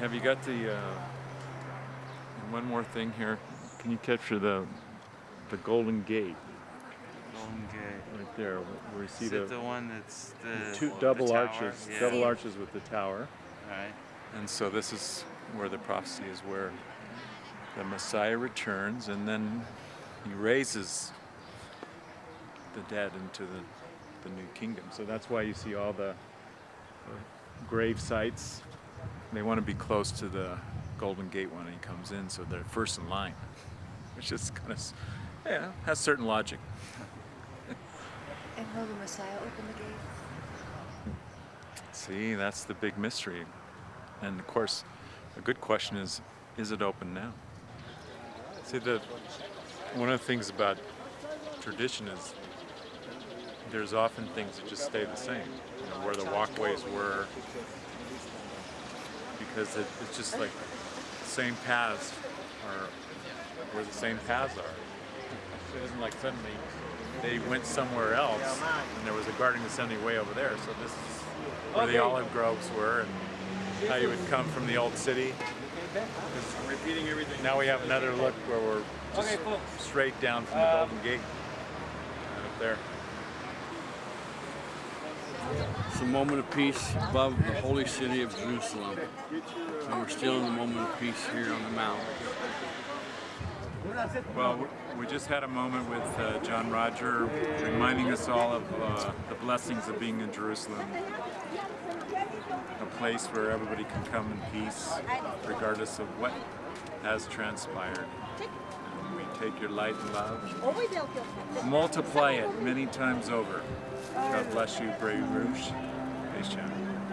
Have you got the, uh, one more thing here. Can you capture the, the Golden Gate Golden Gate. right there where you see Is the, it the one that's the two double tower? arches, Yeah. double arches with the tower. Right. And so this is where the prophecy is where the Messiah returns and then he raises the dead into the, the new kingdom. So that's why you see all the, the grave sites. They want to be close to the Golden Gate when he comes in, so they're first in line, which is kind of, yeah, has certain logic. And will the Messiah open the gate? See, that's the big mystery. And of course, a good question is, is it open now? See, the, one of the things about tradition is there's often things that just stay the same. You know, where the walkways were, because it, it's just like the same paths are where the same paths are. It isn't like suddenly they went somewhere else and there was a Garden Gethsemane way over there. So this is where the olive groves were and how you would come from the old city. I'm repeating everything. Now we have another look where we're just straight down from the um, Golden Gate. Right up there. It's a moment of peace above the holy city of Jerusalem. And we're still in the moment of peace here on the mount. Well, we- we just had a moment with uh, John Roger reminding us all of uh, the blessings of being in Jerusalem. A place where everybody can come in peace, regardless of what has transpired. Take your light and love, multiply it many times over. God bless you, Brave Rouge. Peace, John.